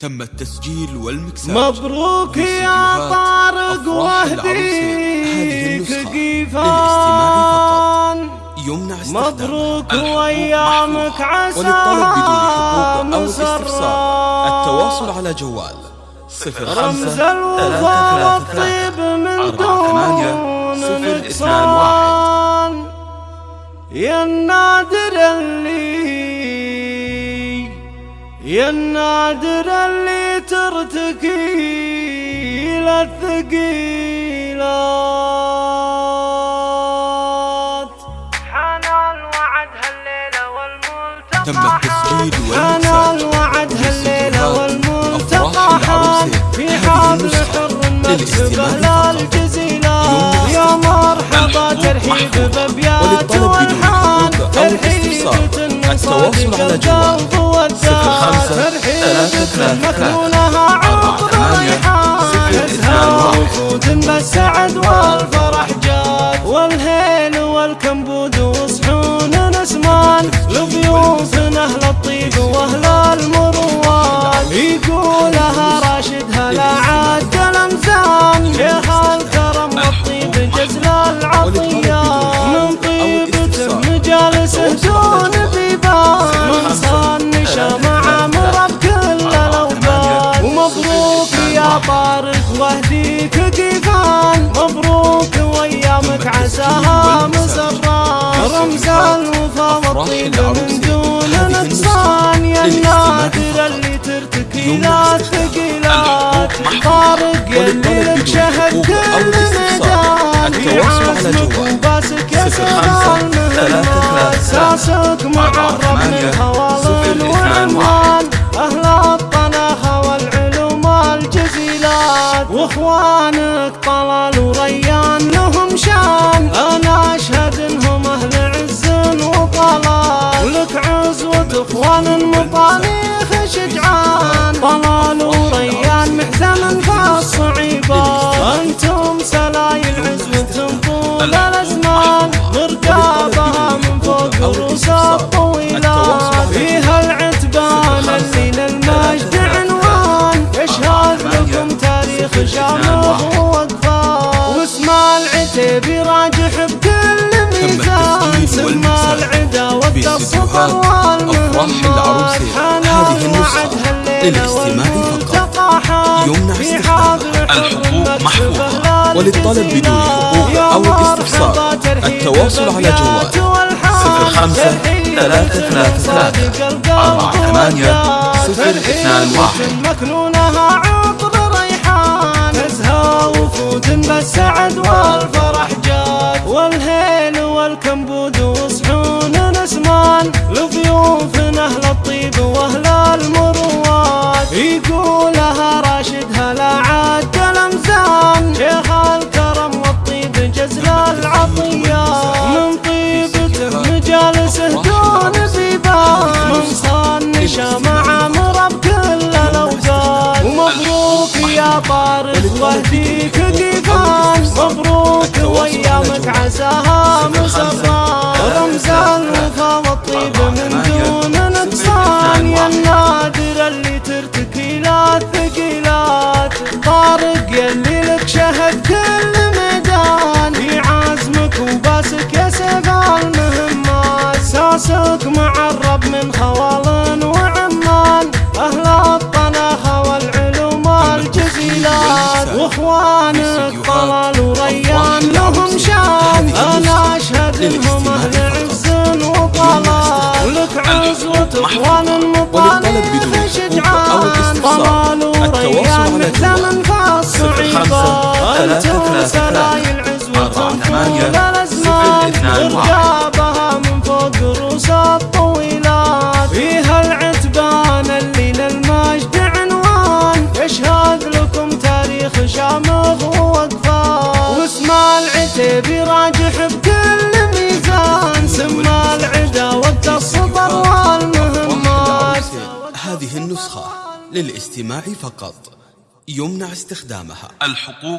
تم التسجيل والمكساج. مبروك يا طارق وهديك قيفان يمنع مبروك وأيامك عسى وللطلب بدون حقوق أو الاستفسار التواصل على جوال صفر رمز الوفا والطيب من دون نقصان يا النادر اللي يا النادر اللي ترتكي للثقيلات حان الوعد هالليلة والملتقى. تم التسجيل حان الوعد هالليلة والملتقى حان. في حبل حر مكسب للجزيلات يا مرحبا ترحيب بابيات والحان. ترحيب التواصل على جوال صفر خمسة ثلاثة ثلاثة مكنونها عطر ريحان تزهى وفود بالسعد طارق واهديك قيفان مبروك وأيامك عساها مسرات رمز الوفا والطيب من دون نقصان يا النادر اللي ترتكي لا ثقيلات طارق اللي طلال وريان محزن فالصعيبات أنتم سلايل عزوة طول الأزمان. مرقابها من فوق رؤوس الطويلات فيها العتبان اللي للمجد عنوان. يشهد لكم تاريخ شامخ ووقفات واسم العتيبي راجح بكل ميزان. سمى العدا والتصفر هالليلة للاستماع فقط. يمنع استخدامها الحقوق محفوظة. وللطلب بدون حقوق أو الاستفسار التواصل على جوال 05 333 48 021 صان شمع مرب كل الاوقات ومبروك يا طارق واهديك قيفان. مبروك وايامك عساها مسرات رمز الوفا والطيب من دون نقصان. يا النادر اللي ترتكي لا الثقيلات واخوانك طلال وريان لهم شان. أنا أشهد إنهم أهل عز وطلال ولك عزوة اخوان مطالب شجعان طلال وريان محزن فالصعيبات أنتم سلايل للاستماع فقط. يمنع استخدامها. الحقوق